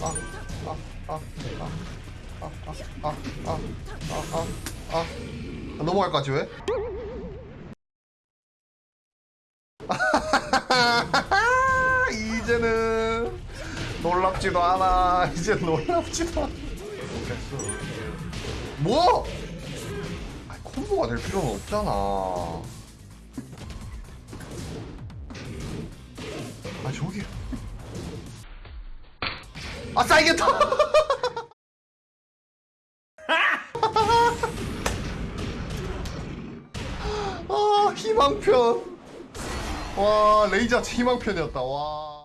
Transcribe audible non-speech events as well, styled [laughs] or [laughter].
아, 아, 아, 아, 아, 아, 아, 아, 아, 아, 아. 넘어갈까지 왜? [laughs] 이제는 놀랍지도 않아. 이제 놀랍지도 않아. 뭐? 아니, 콤보가 될 필요는 없잖아. 아 저기. 아싸 이겼다. [laughs] 아 희망편. 와 레이저 희망편이었다. 와.